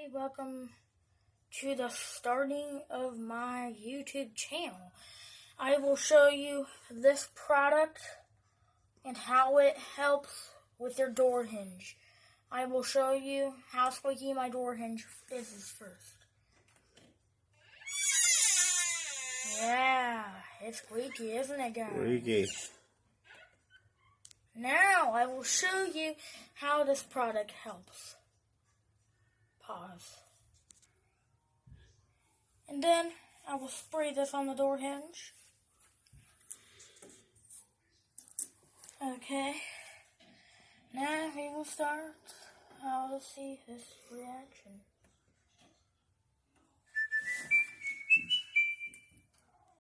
Hey, welcome to the starting of my YouTube channel. I will show you this product and how it helps with your door hinge. I will show you how squeaky my door hinge is first. Yeah, it's squeaky, isn't it, guys? Squeaky. Now I will show you how this product helps. Pause. And then I will spray this on the door hinge. Okay. Now we will start. I will see this reaction.